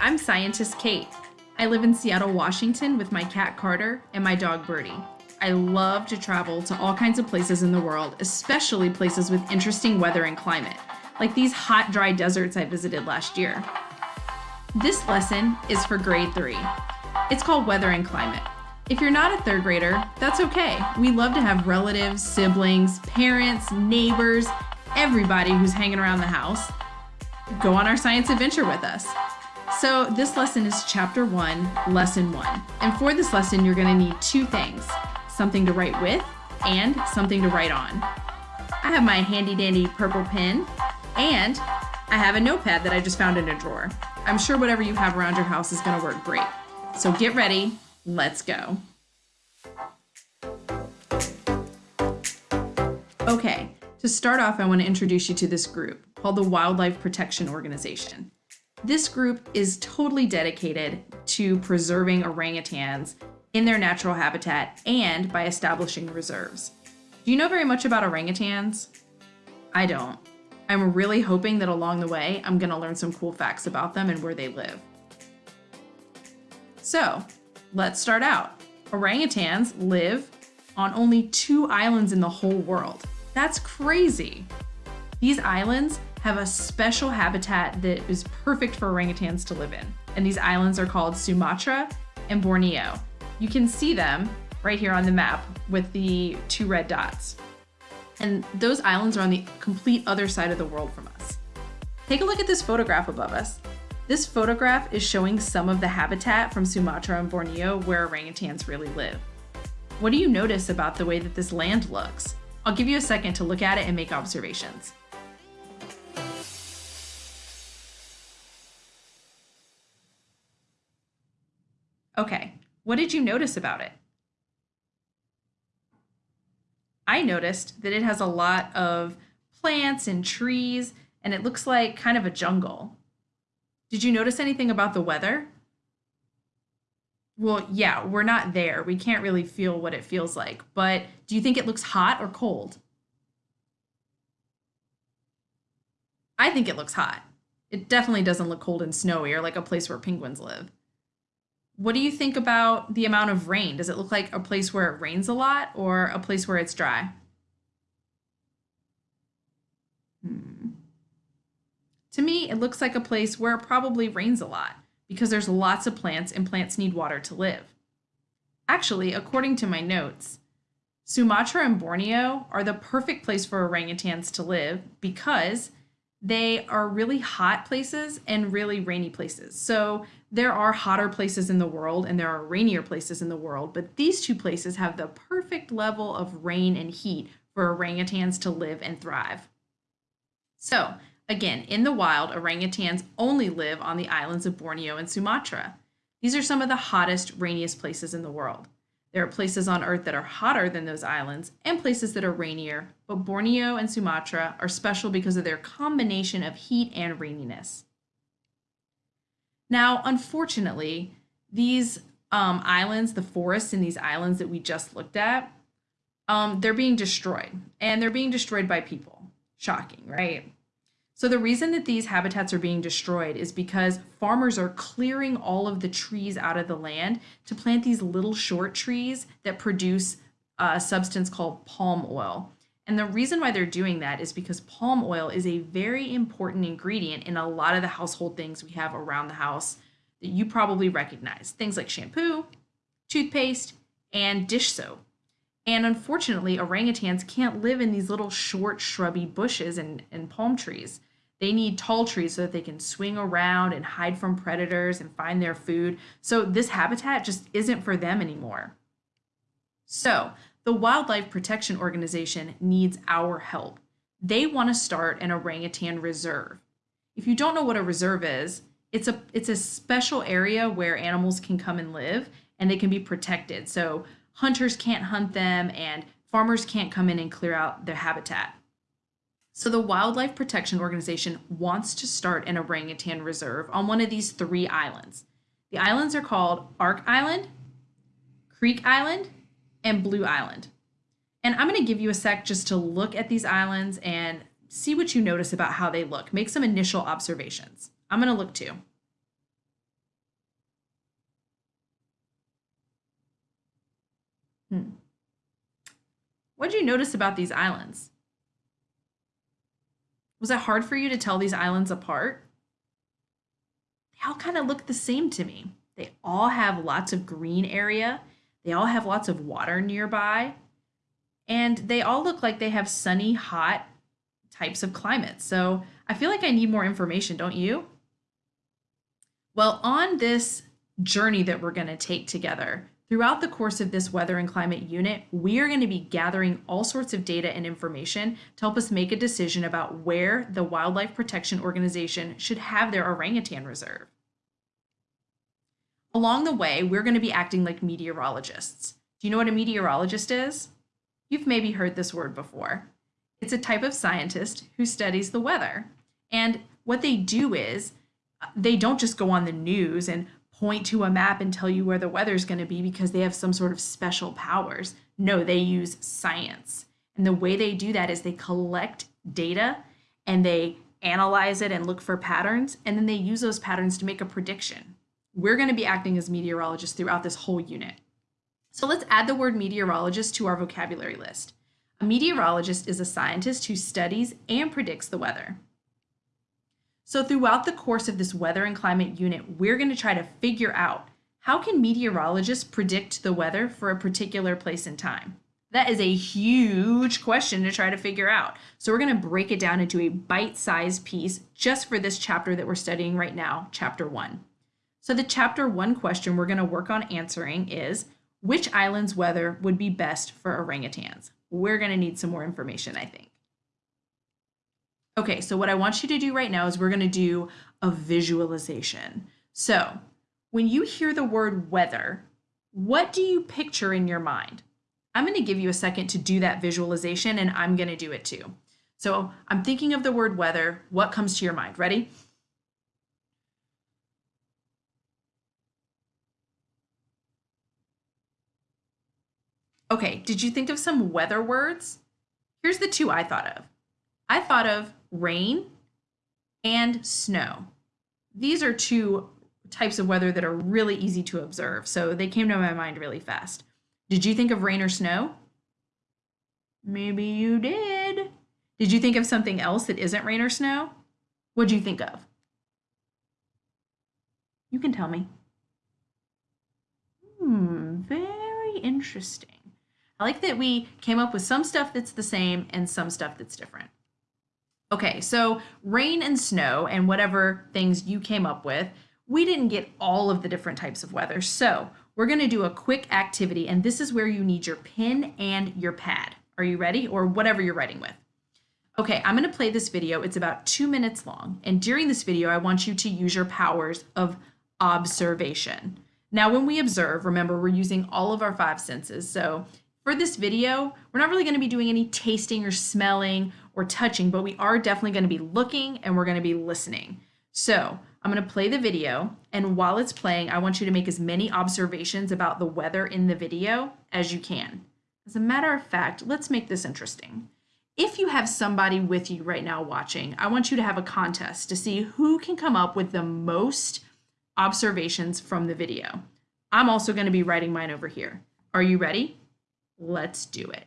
I'm scientist Kate. I live in Seattle, Washington with my cat Carter and my dog Birdie. I love to travel to all kinds of places in the world, especially places with interesting weather and climate, like these hot, dry deserts I visited last year. This lesson is for grade three. It's called Weather and Climate. If you're not a third grader, that's okay. We love to have relatives, siblings, parents, neighbors, everybody who's hanging around the house go on our science adventure with us. So this lesson is chapter one, lesson one. And for this lesson, you're gonna need two things, something to write with and something to write on. I have my handy dandy purple pen and I have a notepad that I just found in a drawer. I'm sure whatever you have around your house is gonna work great. So get ready, let's go. Okay, to start off, I wanna introduce you to this group called the Wildlife Protection Organization. This group is totally dedicated to preserving orangutans in their natural habitat and by establishing reserves. Do you know very much about orangutans? I don't. I'm really hoping that along the way, I'm gonna learn some cool facts about them and where they live. So, let's start out. Orangutans live on only two islands in the whole world. That's crazy. These islands have a special habitat that is perfect for orangutans to live in. And these islands are called Sumatra and Borneo. You can see them right here on the map with the two red dots. And those islands are on the complete other side of the world from us. Take a look at this photograph above us. This photograph is showing some of the habitat from Sumatra and Borneo where orangutans really live. What do you notice about the way that this land looks? I'll give you a second to look at it and make observations. Okay, what did you notice about it? I noticed that it has a lot of plants and trees, and it looks like kind of a jungle. Did you notice anything about the weather? Well, yeah, we're not there. We can't really feel what it feels like. But do you think it looks hot or cold? I think it looks hot. It definitely doesn't look cold and snowy or like a place where penguins live. What do you think about the amount of rain? Does it look like a place where it rains a lot or a place where it's dry? Hmm. To me, it looks like a place where it probably rains a lot because there's lots of plants and plants need water to live. Actually, according to my notes, Sumatra and Borneo are the perfect place for orangutans to live because they are really hot places and really rainy places. So there are hotter places in the world and there are rainier places in the world, but these two places have the perfect level of rain and heat for orangutans to live and thrive. So again, in the wild, orangutans only live on the islands of Borneo and Sumatra. These are some of the hottest, rainiest places in the world. There are places on Earth that are hotter than those islands and places that are rainier, but Borneo and Sumatra are special because of their combination of heat and raininess. Now, unfortunately, these um, islands, the forests in these islands that we just looked at, um, they're being destroyed and they're being destroyed by people. Shocking, right? So the reason that these habitats are being destroyed is because farmers are clearing all of the trees out of the land to plant these little short trees that produce a substance called palm oil. And the reason why they're doing that is because palm oil is a very important ingredient in a lot of the household things we have around the house that you probably recognize. Things like shampoo, toothpaste, and dish soap. And unfortunately, orangutans can't live in these little short shrubby bushes and, and palm trees. They need tall trees so that they can swing around and hide from predators and find their food. So this habitat just isn't for them anymore. So the Wildlife Protection Organization needs our help. They want to start an orangutan reserve. If you don't know what a reserve is, it's a it's a special area where animals can come and live and they can be protected. So hunters can't hunt them and farmers can't come in and clear out their habitat. So the Wildlife Protection Organization wants to start an orangutan reserve on one of these three islands. The islands are called Ark Island, Creek Island, and Blue Island. And I'm going to give you a sec just to look at these islands and see what you notice about how they look. Make some initial observations. I'm going to look too. Hmm. What did you notice about these islands? Was it hard for you to tell these islands apart? They all kind of look the same to me. They all have lots of green area they all have lots of water nearby. And they all look like they have sunny, hot types of climates. So I feel like I need more information, don't you? Well, on this journey that we're going to take together, throughout the course of this weather and climate unit, we are going to be gathering all sorts of data and information to help us make a decision about where the Wildlife Protection Organization should have their orangutan reserve. Along the way, we're going to be acting like meteorologists. Do you know what a meteorologist is? You've maybe heard this word before. It's a type of scientist who studies the weather. And what they do is uh, they don't just go on the news and point to a map and tell you where the weather's going to be because they have some sort of special powers. No, they use science. And the way they do that is they collect data and they analyze it and look for patterns, and then they use those patterns to make a prediction. We're going to be acting as meteorologists throughout this whole unit. So let's add the word meteorologist to our vocabulary list. A meteorologist is a scientist who studies and predicts the weather. So throughout the course of this weather and climate unit, we're going to try to figure out how can meteorologists predict the weather for a particular place and time? That is a huge question to try to figure out. So we're going to break it down into a bite-sized piece just for this chapter that we're studying right now, chapter one. So the chapter one question we're going to work on answering is, which island's weather would be best for orangutans? We're going to need some more information, I think. Okay, so what I want you to do right now is we're going to do a visualization. So when you hear the word weather, what do you picture in your mind? I'm going to give you a second to do that visualization and I'm going to do it too. So I'm thinking of the word weather. What comes to your mind? Ready? Okay, did you think of some weather words? Here's the two I thought of. I thought of rain and snow. These are two types of weather that are really easy to observe, so they came to my mind really fast. Did you think of rain or snow? Maybe you did. Did you think of something else that isn't rain or snow? What'd you think of? You can tell me. Hmm, very interesting. I like that we came up with some stuff that's the same and some stuff that's different. Okay, so rain and snow and whatever things you came up with, we didn't get all of the different types of weather. So we're gonna do a quick activity and this is where you need your pen and your pad. Are you ready? Or whatever you're writing with. Okay, I'm gonna play this video. It's about two minutes long. And during this video, I want you to use your powers of observation. Now, when we observe, remember, we're using all of our five senses. So for this video, we're not really going to be doing any tasting or smelling or touching, but we are definitely going to be looking and we're going to be listening. So I'm going to play the video, and while it's playing, I want you to make as many observations about the weather in the video as you can. As a matter of fact, let's make this interesting. If you have somebody with you right now watching, I want you to have a contest to see who can come up with the most observations from the video. I'm also going to be writing mine over here. Are you ready? Let's do it.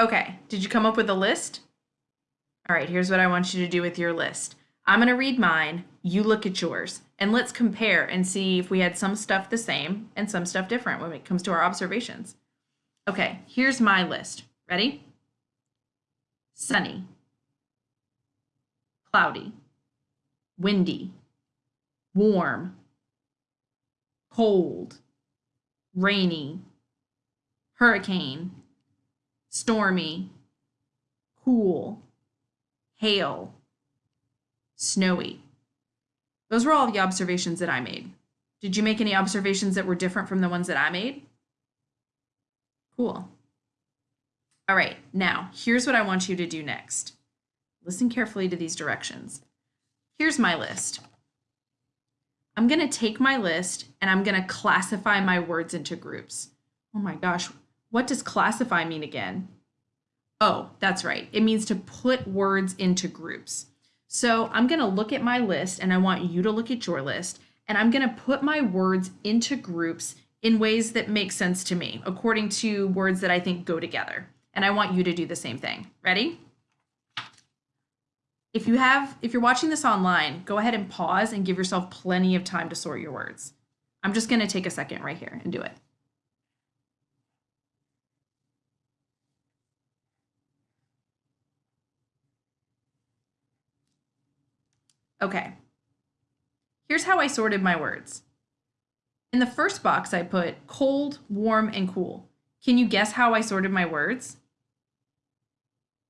Okay, did you come up with a list? All right, here's what I want you to do with your list. I'm going to read mine, you look at yours, and let's compare and see if we had some stuff the same and some stuff different when it comes to our observations. Okay, here's my list. Ready? Sunny, cloudy, windy, warm, cold, rainy, hurricane, stormy, cool, hail, snowy. Those were all the observations that I made. Did you make any observations that were different from the ones that I made? Cool. All right, now here's what I want you to do next. Listen carefully to these directions. Here's my list. I'm going to take my list and I'm going to classify my words into groups. Oh my gosh, what does classify mean again? Oh, that's right. It means to put words into groups. So I'm going to look at my list and I want you to look at your list and I'm going to put my words into groups in ways that make sense to me according to words that I think go together. And I want you to do the same thing. Ready? If you have if you're watching this online, go ahead and pause and give yourself plenty of time to sort your words. I'm just going to take a second right here and do it. Okay. Here's how I sorted my words. In the first box, I put cold, warm, and cool. Can you guess how I sorted my words?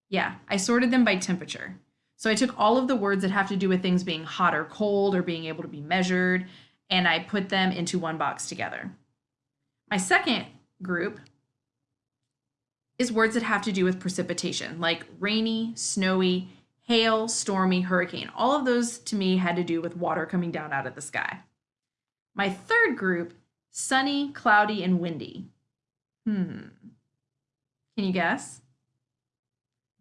Yeah, I sorted them by temperature. So I took all of the words that have to do with things being hot or cold or being able to be measured, and I put them into one box together. My second group is words that have to do with precipitation, like rainy, snowy, hail, stormy, hurricane. All of those to me had to do with water coming down out of the sky. My third group, sunny, cloudy, and windy. Hmm. Can you guess?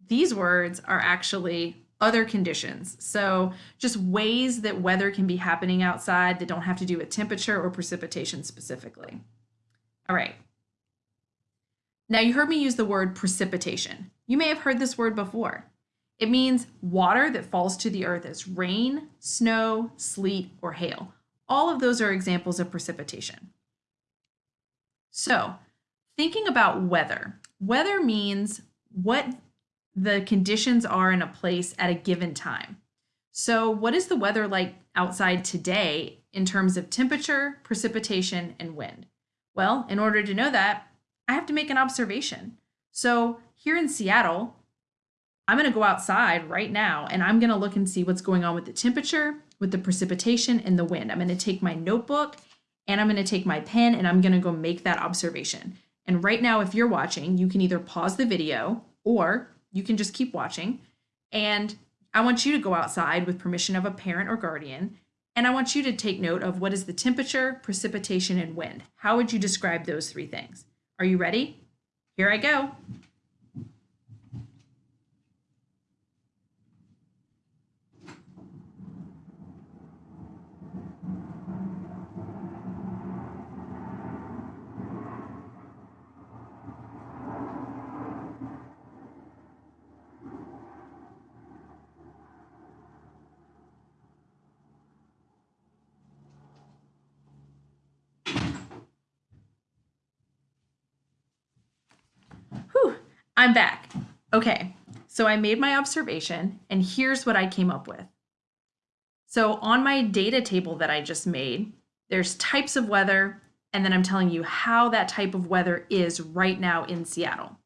These words are actually other conditions. So, just ways that weather can be happening outside that don't have to do with temperature or precipitation specifically. All right. Now, you heard me use the word precipitation. You may have heard this word before. It means water that falls to the earth as rain, snow, sleet, or hail. All of those are examples of precipitation. So, thinking about weather, weather means what the conditions are in a place at a given time. So, what is the weather like outside today in terms of temperature, precipitation, and wind? Well, in order to know that, I have to make an observation. So, here in Seattle, I'm going to go outside right now and I'm going to look and see what's going on with the temperature, with the precipitation, and the wind. I'm going to take my notebook and I'm going to take my pen and I'm going to go make that observation. And right now, if you're watching, you can either pause the video or you can just keep watching. And I want you to go outside with permission of a parent or guardian. And I want you to take note of what is the temperature, precipitation, and wind. How would you describe those three things? Are you ready? Here I go. I'm back. Okay, so I made my observation and here's what I came up with. So on my data table that I just made, there's types of weather, and then I'm telling you how that type of weather is right now in Seattle.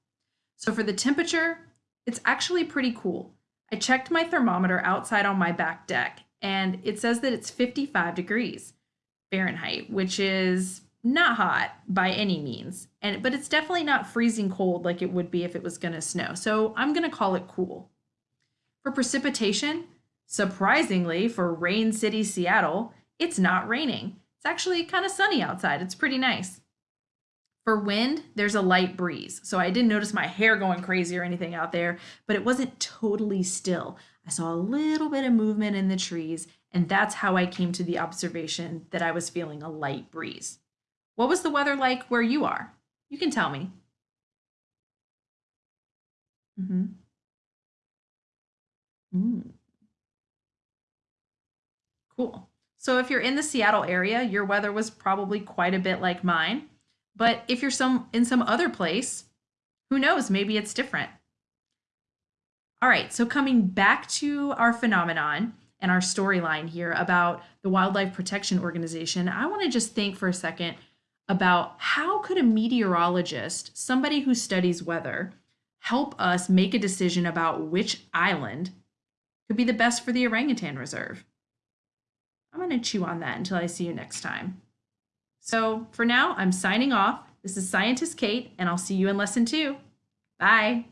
So for the temperature, it's actually pretty cool. I checked my thermometer outside on my back deck, and it says that it's 55 degrees Fahrenheit, which is not hot by any means and but it's definitely not freezing cold like it would be if it was going to snow. So i'm going to call it cool. For precipitation surprisingly for rain city seattle it's not raining. It's actually kind of sunny outside. It's pretty nice. For wind there's a light breeze. So i didn't notice my hair going crazy or anything out there but it wasn't totally still. I saw a little bit of movement in the trees and that's how i came to the observation that i was feeling a light breeze what was the weather like where you are? You can tell me. Mm-hmm. Mm. Cool. So if you're in the Seattle area, your weather was probably quite a bit like mine. But if you're some in some other place, who knows, maybe it's different. All right, so coming back to our phenomenon and our storyline here about the Wildlife Protection Organization, I want to just think for a second about how could a meteorologist, somebody who studies weather, help us make a decision about which island could be the best for the orangutan reserve? I'm going to chew on that until I see you next time. So for now, I'm signing off. This is Scientist Kate, and I'll see you in lesson two. Bye.